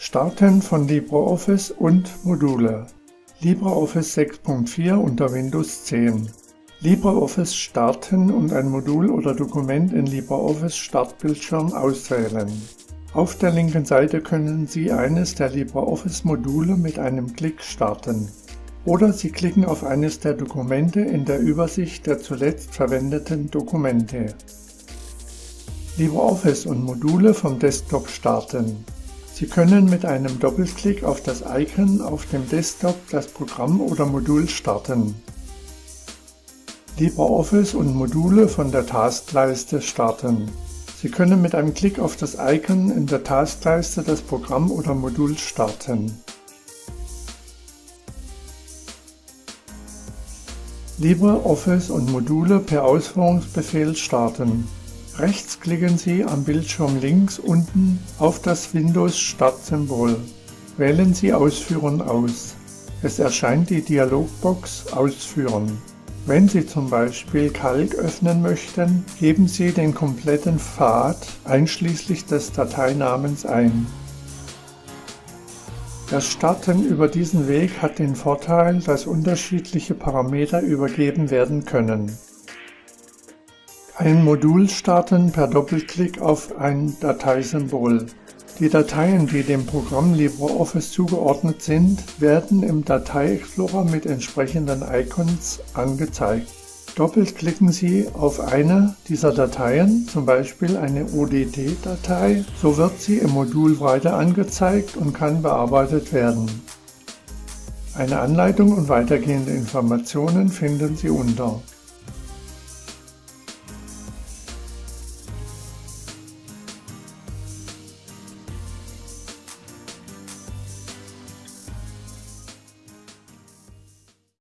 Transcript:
Starten von LibreOffice und Module LibreOffice 6.4 unter Windows 10 LibreOffice starten und ein Modul oder Dokument in LibreOffice Startbildschirm auswählen. Auf der linken Seite können Sie eines der LibreOffice-Module mit einem Klick starten. Oder Sie klicken auf eines der Dokumente in der Übersicht der zuletzt verwendeten Dokumente. LibreOffice und Module vom Desktop starten. Sie können mit einem Doppelklick auf das Icon auf dem Desktop das Programm oder Modul starten. LibreOffice und Module von der Taskleiste starten. Sie können mit einem Klick auf das Icon in der Taskleiste das Programm oder Modul starten. LibreOffice und Module per Ausführungsbefehl starten. Rechts klicken Sie am Bildschirm links unten auf das Windows-Start-Symbol. Wählen Sie Ausführen aus. Es erscheint die Dialogbox Ausführen. Wenn Sie zum Beispiel Calc öffnen möchten, geben Sie den kompletten Pfad einschließlich des Dateinamens ein. Das Starten über diesen Weg hat den Vorteil, dass unterschiedliche Parameter übergeben werden können. Ein Modul starten per Doppelklick auf ein Dateisymbol. Die Dateien, die dem Programm LibreOffice zugeordnet sind, werden im Datei-Explorer mit entsprechenden Icons angezeigt. Doppelklicken Sie auf eine dieser Dateien, zum Beispiel eine ODT-Datei, so wird sie im Modul weiter angezeigt und kann bearbeitet werden. Eine Anleitung und weitergehende Informationen finden Sie unter